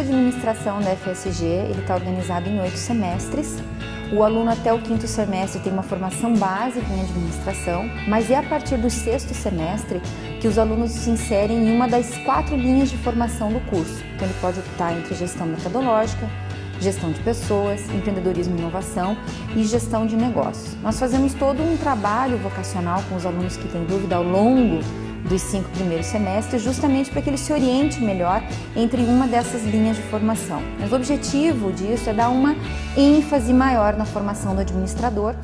administração da FSG ele está organizado em oito semestres. O aluno até o quinto semestre tem uma formação básica em administração, mas é a partir do sexto semestre que os alunos se inserem em uma das quatro linhas de formação do curso. Então ele pode optar entre gestão metodológica, gestão de pessoas, empreendedorismo e inovação e gestão de negócios. Nós fazemos todo um trabalho vocacional com os alunos que têm dúvida ao longo dos cinco primeiros semestres, justamente para que ele se oriente melhor entre uma dessas linhas de formação. Mas o objetivo disso é dar uma ênfase maior na formação do administrador.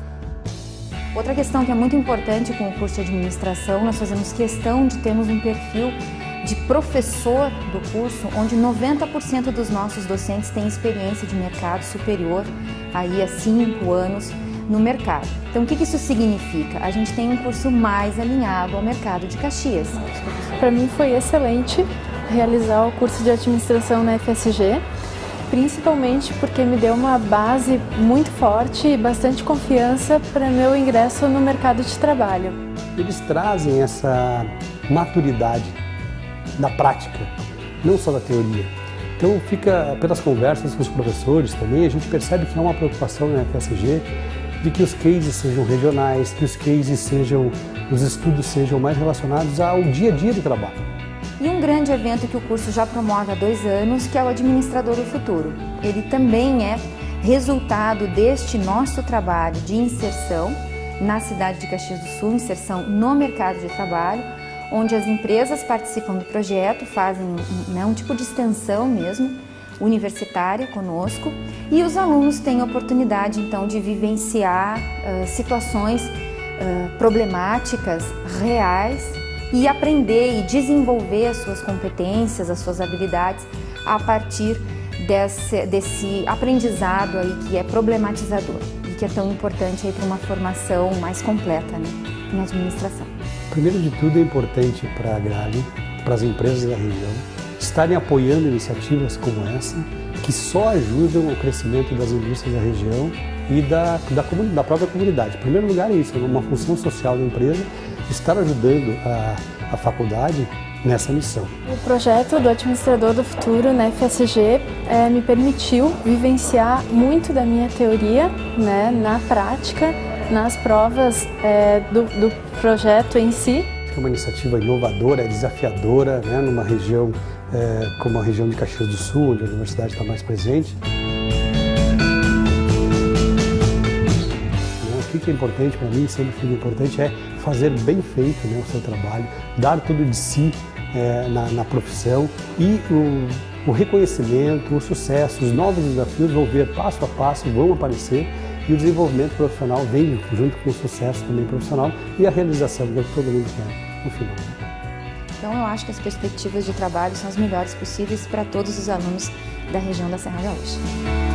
Outra questão que é muito importante com o curso de administração, nós fazemos questão de termos um perfil de professor do curso, onde 90% dos nossos docentes têm experiência de mercado superior aí a cinco anos no mercado. Então, o que isso significa? A gente tem um curso mais alinhado ao mercado de Caxias. Para mim foi excelente realizar o curso de administração na FSG, principalmente porque me deu uma base muito forte e bastante confiança para meu ingresso no mercado de trabalho. Eles trazem essa maturidade na prática, não só da teoria. Então fica, pelas conversas com os professores também, a gente percebe que há uma preocupação na FSG de que os cases sejam regionais, que os cases sejam, os estudos sejam mais relacionados ao dia a dia do trabalho. E um grande evento que o curso já promove há dois anos, que é o Administrador do Futuro. Ele também é resultado deste nosso trabalho de inserção na cidade de Caxias do Sul, inserção no mercado de trabalho, onde as empresas participam do projeto, fazem né, um tipo de extensão mesmo, universitária conosco e os alunos têm a oportunidade então de vivenciar uh, situações uh, problemáticas reais e aprender e desenvolver as suas competências, as suas habilidades a partir desse, desse aprendizado aí que é problematizador e que é tão importante para uma formação mais completa né, em administração. Primeiro de tudo é importante para a Grale, para as empresas da região, estarem apoiando iniciativas como essa, que só ajudam o crescimento das indústrias da região e da, da, da própria comunidade. Em primeiro lugar é isso, é uma função social da empresa, estar ajudando a, a faculdade nessa missão. O projeto do Administrador do Futuro na FSG é, me permitiu vivenciar muito da minha teoria né, na prática, nas provas é, do, do projeto em si. É uma iniciativa inovadora, desafiadora, né, numa região é, como a região de Caxias do Sul, onde a universidade está mais presente. O que é importante para mim, sempre fica importante, é fazer bem feito né, o seu trabalho, dar tudo de si é, na, na, profissão e o, o reconhecimento, o sucesso, os novos desafios vão vir passo a passo, vão aparecer e o desenvolvimento profissional vem junto com o sucesso também profissional e a realização que todo mundo quer no final. Então eu acho que as perspectivas de trabalho são as melhores possíveis para todos os alunos da região da Serra Gaúcha.